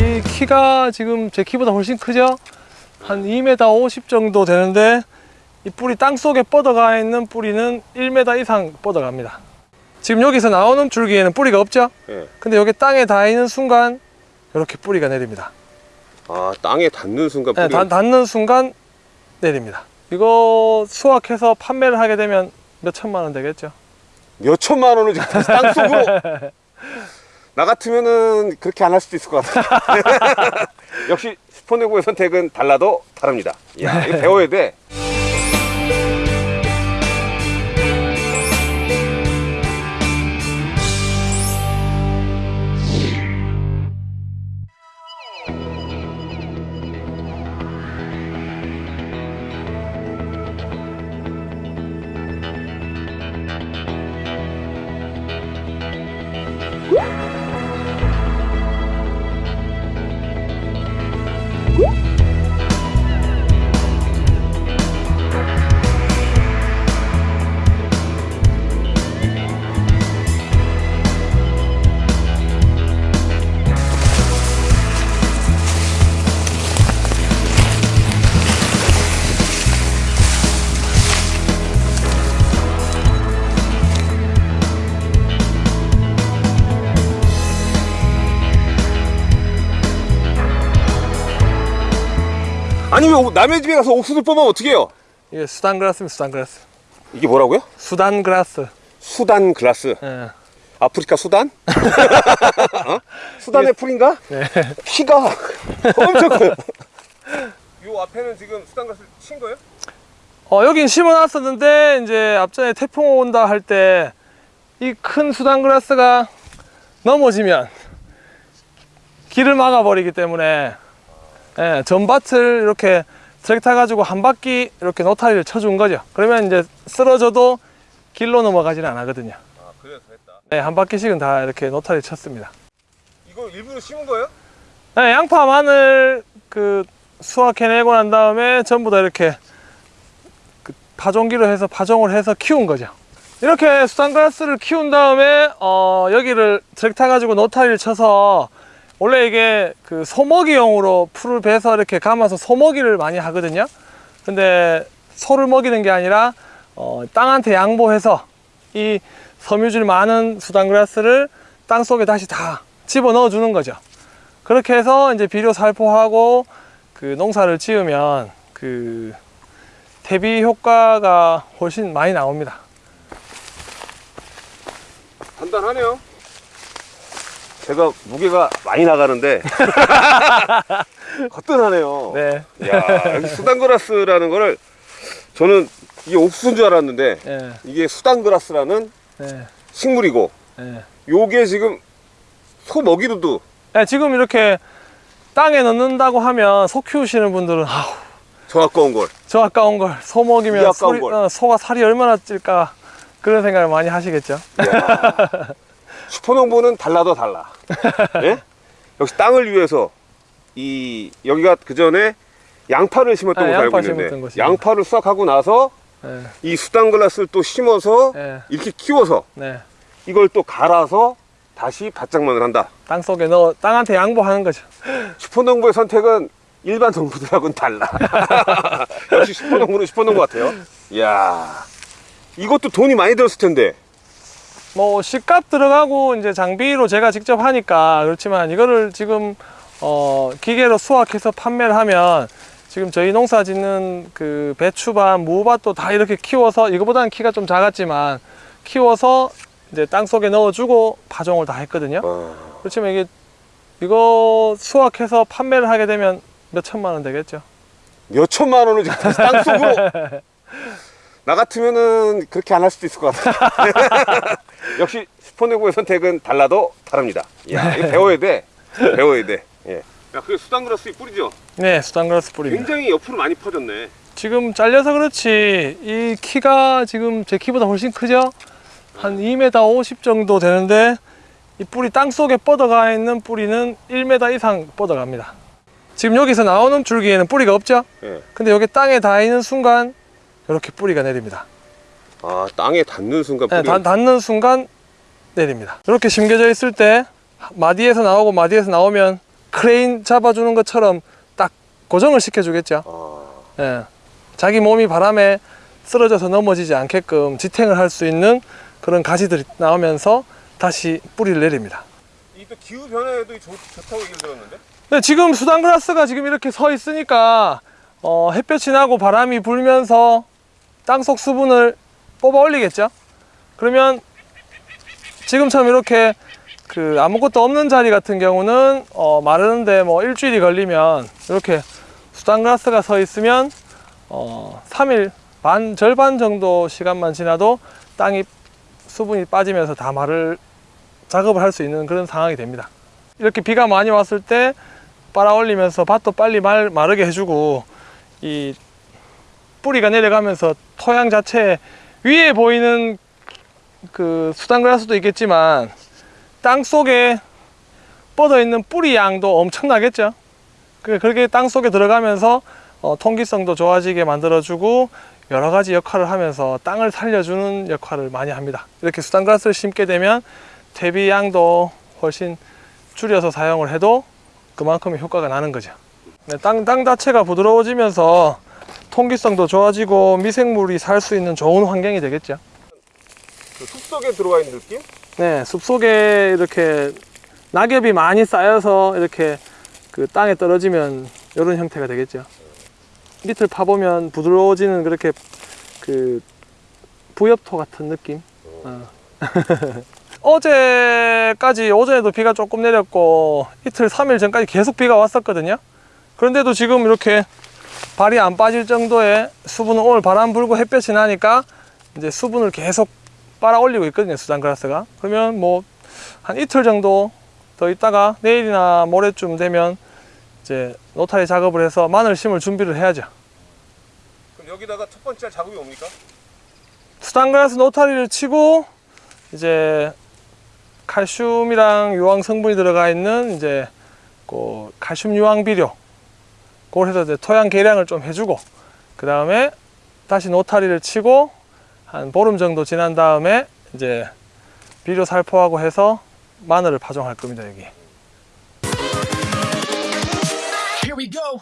이 키가 지금 제 키보다 훨씬 크죠? 한 2m 50 정도 되는데 이 뿌리 땅 속에 뻗어가 있는 뿌리는 1m 이상 뻗어갑니다. 지금 여기서 나오는 줄기에는 뿌리가 없죠? 예. 근데 여기 땅에 닿는 순간 이렇게 뿌리가 내립니다. 아 땅에 닿는 순간 네, 뿌리. 닿- 닿는 순간 내립니다. 이거 수확해서 판매를 하게 되면 몇 천만 원 되겠죠? 몇 천만 원을 지금 다시 땅 속으로. 나 같으면은 그렇게 안 할 수도 있을 것 같아. 역시 슈퍼네고의 선택은 달라도 다릅니다. 야, 이거 배워야 돼. 아니 왜 오- 남의 집에 가서 옥수수 뽑으면 어떻게 해요? 이게 수단 그라스입니다. 수단 그라스. 이게 뭐라고요? 수단 그라스. 수단 글라스. 예. 아프리카 수단? 어? 수단의 풀인가? 네. 키가 엄청 커요. 요 앞에는 지금 수단 글라스 친 거예요? 어, 여긴 심어놨었는데 이제 앞전에 태풍 온다 할 때 이 큰 수단 그라스가 넘어지면 길을 막아버리기 때문에 예, 전밭을 이렇게 트랙터 가지고 한 바퀴 이렇게 노타리를 쳐준 거죠. 그러면 이제 쓰러져도 길로 넘어가지는 않거든요. 아 그래서 했다. 네, 한 바퀴씩은 다 이렇게 노타리 쳤습니다. 이거 일부러 심은 거예요? 네, 양파, 마늘 그 수확해내고 난 다음에 전부 다 이렇게 그 파종기로 해서 파종을 해서 키운 거죠. 이렇게 수단그라스를 키운 다음에 어, 여기를 트랙터 가지고 노타리를 쳐서 원래 이게 그 소먹이용으로 풀을 베서 이렇게 감아서 소먹이를 많이 하거든요. 근데 소를 먹이는 게 아니라 어, 땅한테 양보해서 이 섬유질 많은 수단그라스를 땅 속에 다시 다 집어 넣어 주는 거죠. 그렇게 해서 이제 비료 살포하고 그 농사를 지으면 그 대비 효과가 훨씬 많이 나옵니다. 간단하네요. 제가 무게가 많이 나가는데 거뜬하네요. 네. 야 여기 수단그라스라는 거를 저는 이게 옥수수인 줄 알았는데 네. 이게 수단그라스라는 네. 식물이고 네. 요게 지금 소 먹이로도 네, 지금 이렇게 땅에 넣는다고 하면 소 키우시는 분들은 아우 저 아까운 걸. 저 아까운 걸소이 먹이면 소리- 걸. 어, 소가 살이 얼마나 찔까 그런 생각을 많이 하시겠죠. 야, 슈퍼농부는 달라도 달라. 예? 역시 땅을 위해서 이 여기가 그 전에 양파를 심었던 네, 걸로 알고 양파 심었던 있는데. 양파를 수확하고 나서 네. 이 수단글라스를 또 심어서 네. 이렇게 키워서 네. 이걸 또 갈아서 다시 바짝만을 한다. 땅 속에 넣어 땅한테 양보하는 거죠. 슈퍼농부의 선택은 일반 농부들하고는 달라. 역시 슈퍼농부는 슈퍼농부 같아요. 이야, 이것도 돈이 많이 들었을 텐데. 뭐 식값 들어가고 이제 장비로 제가 직접 하니까 그렇지만 이거를 지금 어 기계로 수확해서 판매를 하면 지금 저희 농사 짓는 그 배추밭, 무밭도 다 이렇게 키워서 이거보다는 키가 좀 작았지만 키워서 이제 땅 속에 넣어주고 파종을 다 했거든요. 어, 그렇지만 이게 이거 수확해서 판매를 하게 되면 몇 천만 원 되겠죠. 몇 천만 원을 지금 다시 땅 속으로. 나 같으면은 그렇게 안 할 수도 있을 것 같아. 역시 슈퍼네고의 선택은 달라도 다릅니다. 야, 이거 배워야 돼. 배워야 돼. 예. 야, 그게 수단그라스 뿌리죠? 네, 수단그라스 뿌립니다. 굉장히 옆으로 많이 퍼졌네. 지금 잘려서 그렇지 이 키가 지금 제 키보다 훨씬 크죠? 한 2m 50 정도 되는데 이 뿌리 땅 속에 뻗어가 있는 뿌리는 1m 이상 뻗어갑니다. 지금 여기서 나오는 줄기에는 뿌리가 없죠? 예. 근데 여기 땅에 닿는 순간 이렇게 뿌리가 내립니다. 아 땅에 닿는 순간 네, 뿌리. 닿- 닿는 순간 내립니다. 이렇게 심겨져 있을 때 마디에서 나오고 마디에서 나오면 크레인 잡아주는 것처럼 딱 고정을 시켜주겠죠. 아, 예. 자기 몸이 바람에 쓰러져서 넘어지지 않게끔 지탱을 할 수 있는 그런 가지들이 나오면서 다시 뿌리를 내립니다. 이또 기후 변화에도 좋, 좋다고 얘기를 들었는데. 근데 지금 수단그라스가 지금 이렇게 서 있으니까 어, 햇볕이 나고 바람이 불면서 땅속 수분을 뽑아 올리겠죠. 그러면 지금처럼 이렇게 그 아무것도 없는 자리 같은 경우는 어, 마르는데 뭐 일주일이 걸리면 이렇게 수단그라스가 서 있으면 어, 3일 반 절반 정도 시간만 지나도 땅이 수분이 빠지면서 다 마를 작업을 할 수 있는 그런 상황이 됩니다. 이렇게 비가 많이 왔을 때 빨아 올리면서 밭도 빨리 말, 마르게 해주고 이 뿌리가 내려가면서 토양 자체 위에 보이는 그 수단그라스도 있겠지만 땅 속에 뻗어 있는 뿌리 양도 엄청나겠죠. 그- 그렇게 땅 속에 들어가면서 어, 통기성도 좋아지게 만들어주고 여러 가지 역할을 하면서 땅을 살려주는 역할을 많이 합니다. 이렇게 수단그라스를 심게 되면 퇴비 양도 훨씬 줄여서 사용을 해도 그만큼의 효과가 나는 거죠. 네, 땅, 땅 자체가 부드러워지면서 통기성도 좋아지고 미생물이 살 수 있는 좋은 환경이 되겠죠. 그 숲속에 들어와 있는 느낌? 네, 숲속에 이렇게 낙엽이 많이 쌓여서 이렇게 그 땅에 떨어지면 이런 형태가 되겠죠. 밑을 파보면 부드러워지는 그렇게 그 부엽토 같은 느낌. 어. 어제까지 오전에도 비가 조금 내렸고 이틀 3일 전까지 계속 비가 왔었거든요. 그런데도 지금 이렇게 발이 안 빠질 정도의 수분은 오늘 바람 불고 햇볕이 나니까 이제 수분을 계속 빨아 올리고 있거든요 수단그라스가 그러면 뭐 한 이틀 정도 더 있다가 내일이나 모레쯤 되면 이제 노타리 작업을 해서 마늘 심을 준비를 해야죠 그럼 여기다가 첫 번째 할 작업이 뭡니까? 수단그라스 노타리를 치고 이제 칼슘이랑 유황 성분이 들어가 있는 이제 그 칼슘 유황 비료 그걸 해서 이제 토양 개량을 좀 해주고 그 다음에 다시 노타리를 치고 한 보름 정도 지난 다음에 이제 비료 살포하고 해서 마늘을 파종할 겁니다 여기. Here we go.